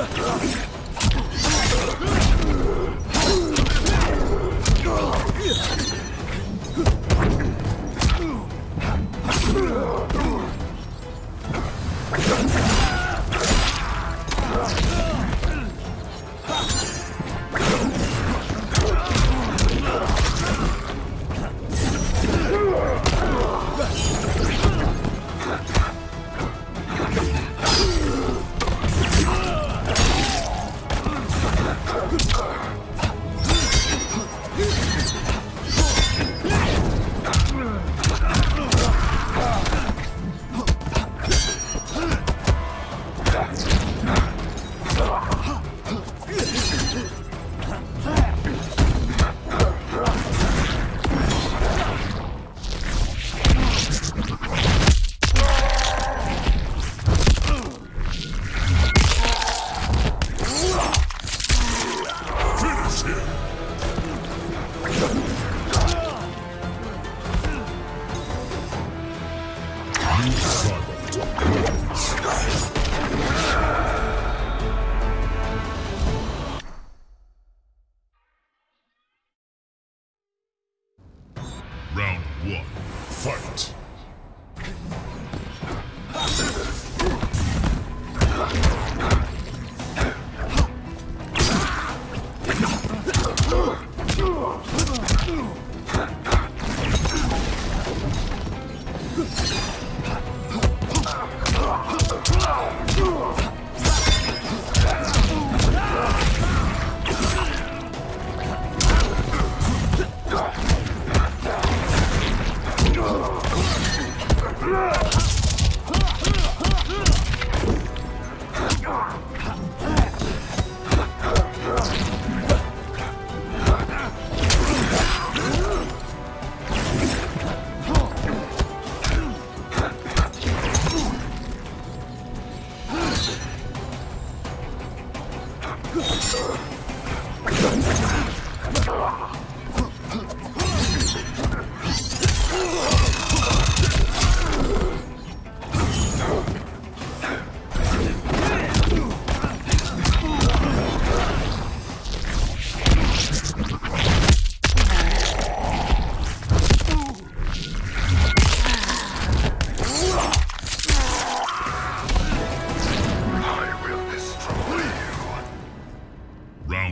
Uh. Fight.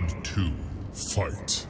Round two, fight.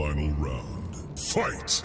Final round, fight.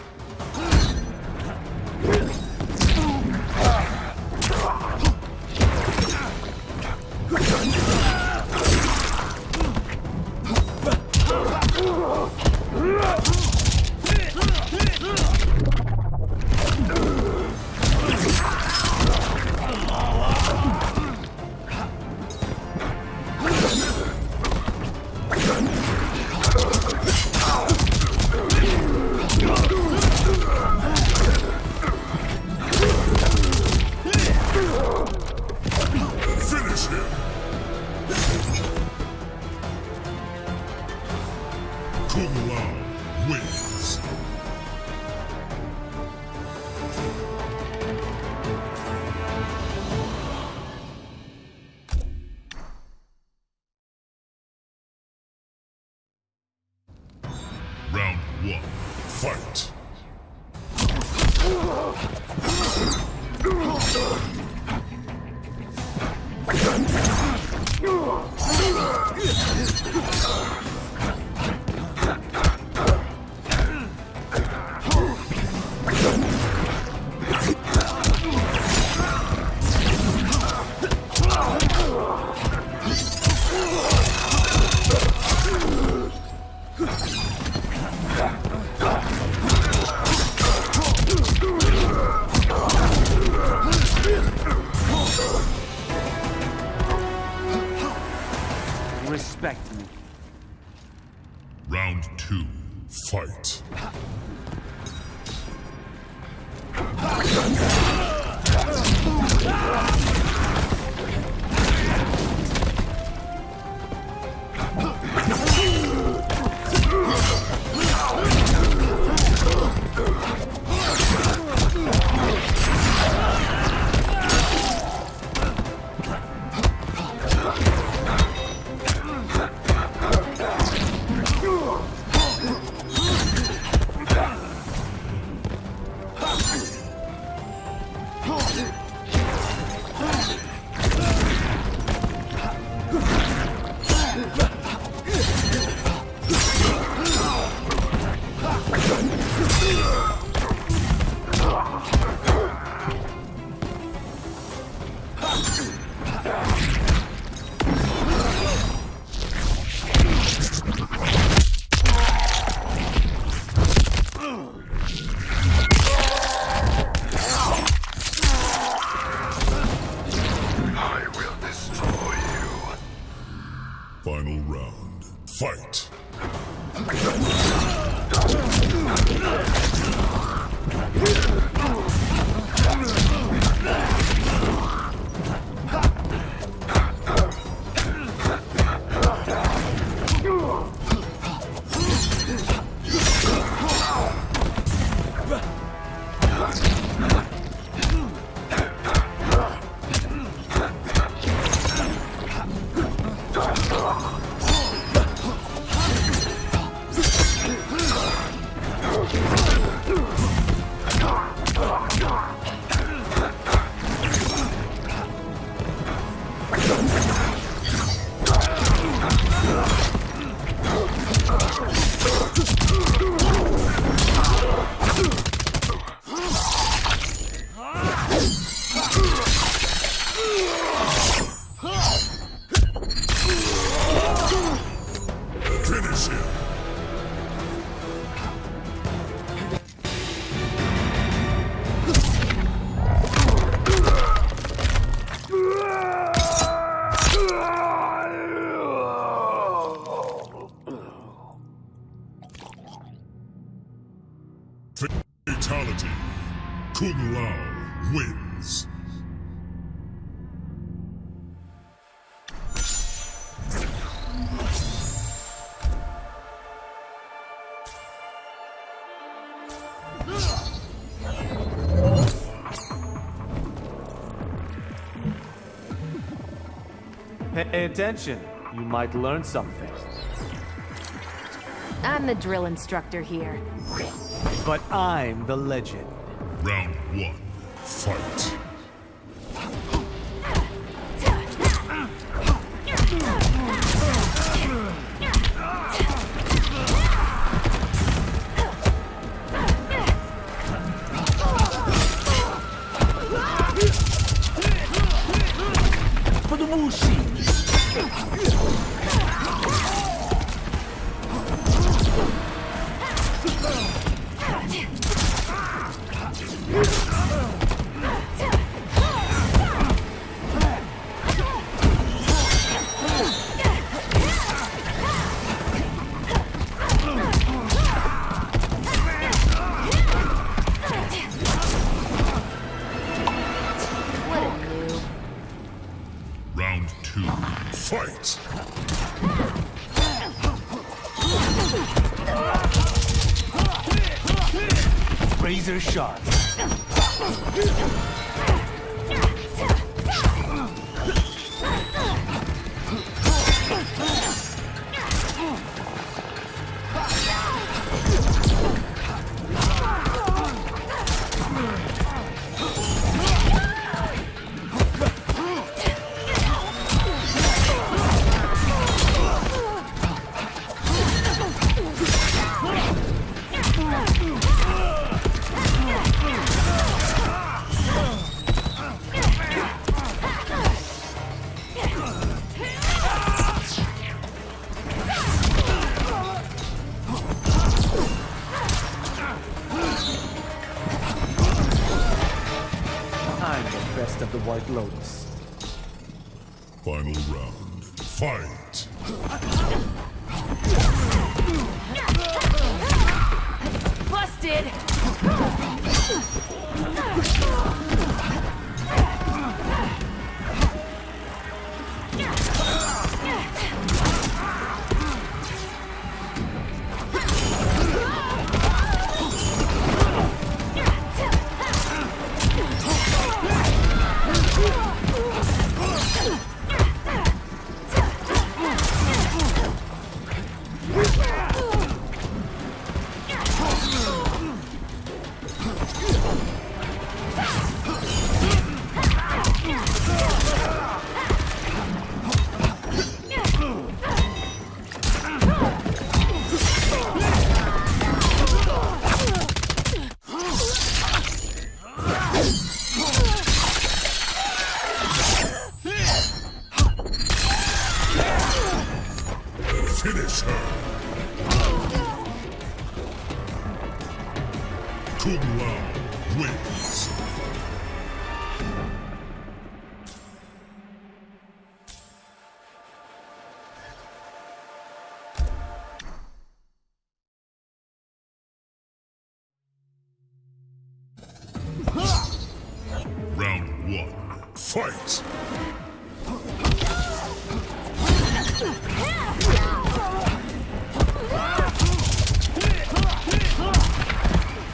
Respect 了。Kung Lao wins. Pay attention. You might learn something. I'm the drill instructor here. But I'm the legend. Round one, fight. For the Wu Shi!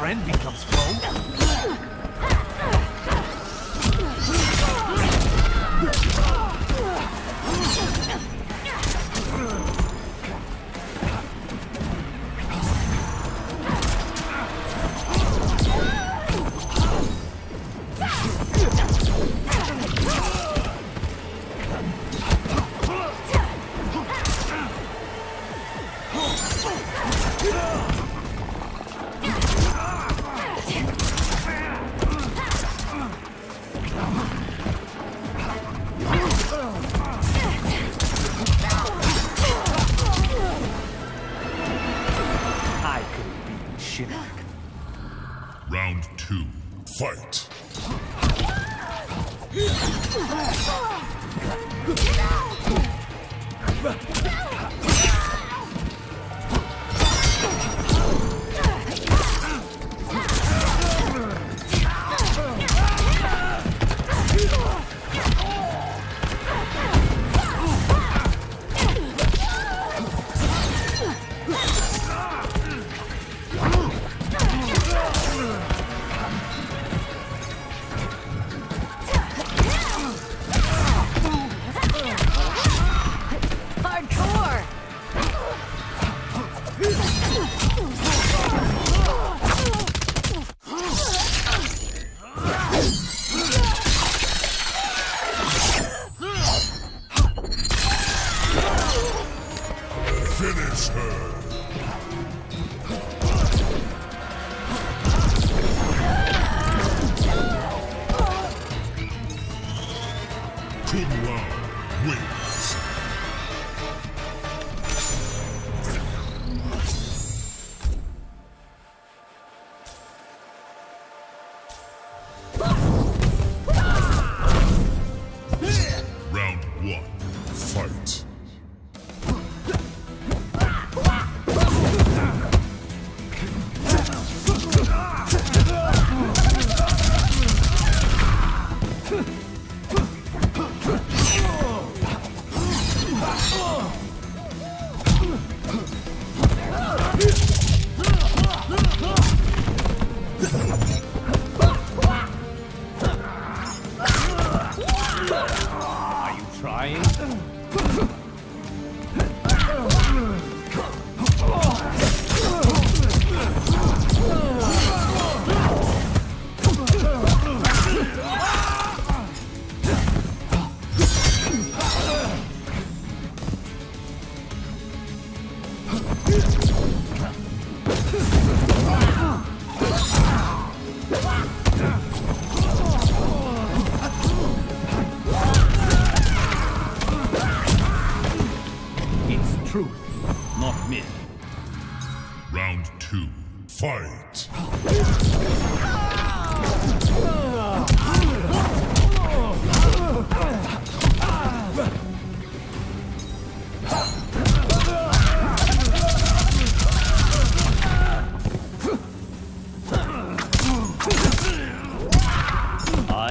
Friend becomes foe. Two. Fight!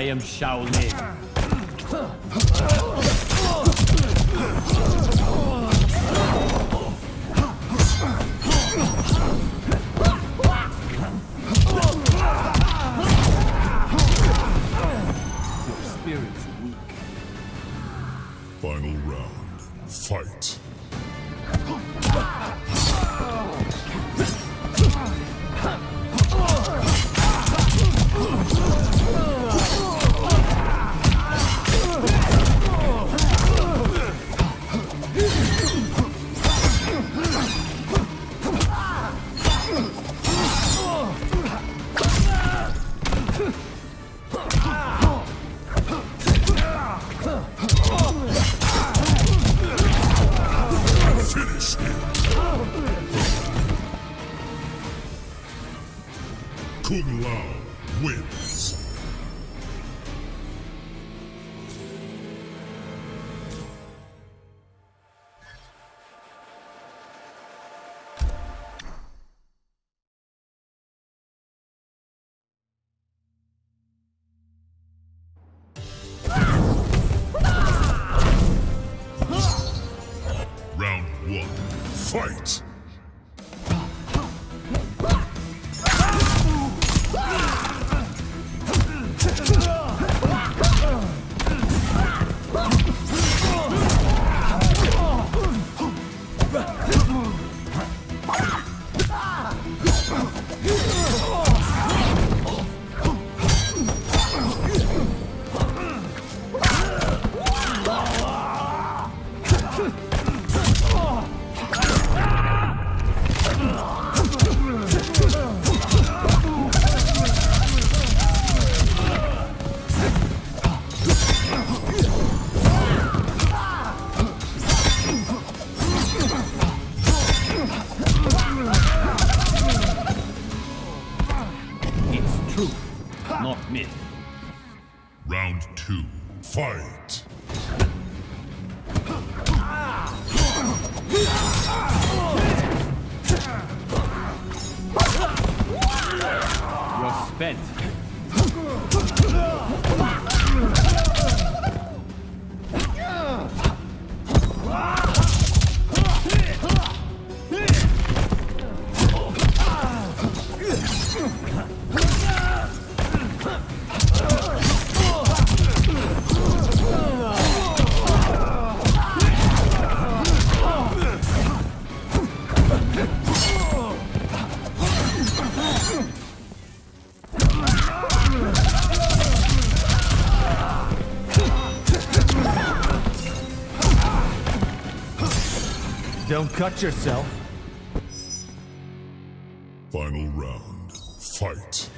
I am Shaolin. Your spirit's weak. Final round. Fight. Fight! Don't cut yourself. Final round. Fight.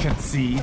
Concede.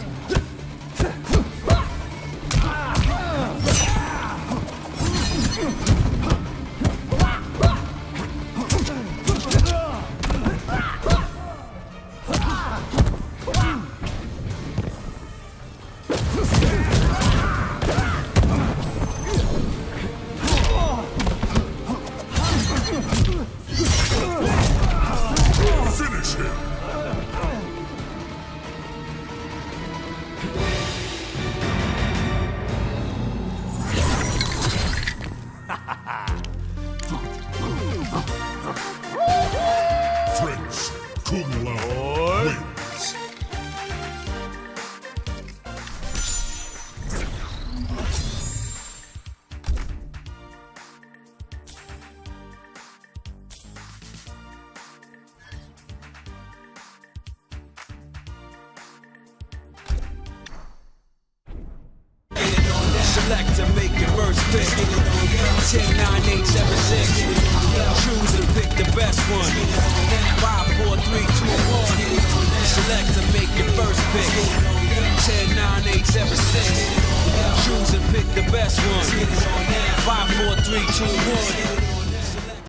酷